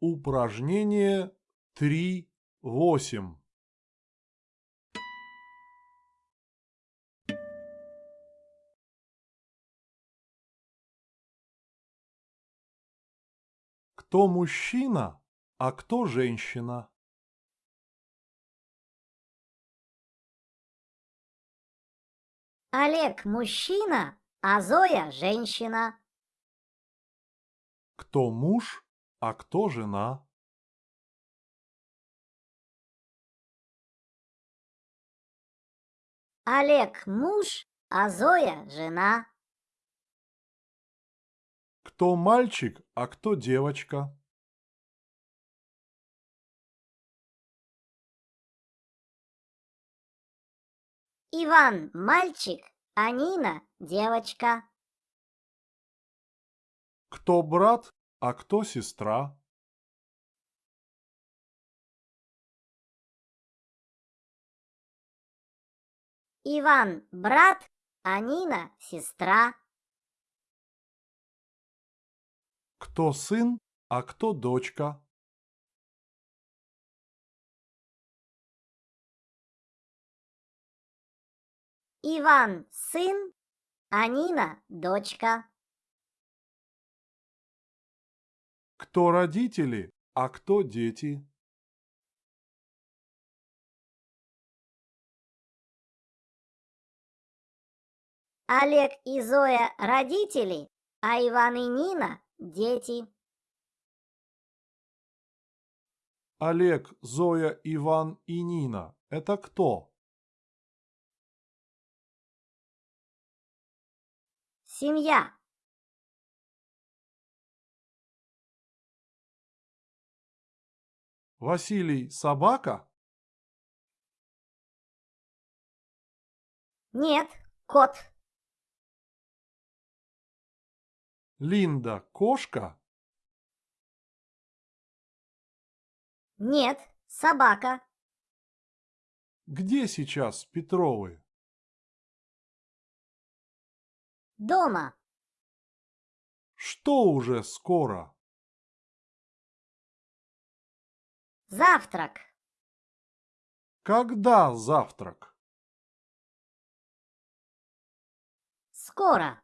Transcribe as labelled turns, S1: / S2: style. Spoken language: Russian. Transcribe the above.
S1: Упражнение 3.8. Кто мужчина, а кто женщина?
S2: Олег мужчина, а Зоя женщина.
S1: Кто муж, а кто жена?
S2: Олег муж, а Зоя жена.
S1: Кто мальчик, а кто девочка?
S2: Иван мальчик, а Нина девочка.
S1: Кто брат, а кто сестра?
S2: Иван брат, а Нина сестра.
S1: Кто сын, а кто дочка?
S2: Иван сын, а Нина дочка.
S1: Кто родители, а кто дети?
S2: Олег и Зоя родители, а Иван и Нина дети.
S1: Олег, Зоя, Иван и Нина – это кто?
S2: Семья.
S1: Василий – собака?
S2: Нет, кот.
S1: Линда – кошка?
S2: Нет, собака.
S1: Где сейчас Петровы?
S2: Дома.
S1: Что уже скоро?
S2: Завтрак.
S1: Когда завтрак?
S2: Скоро.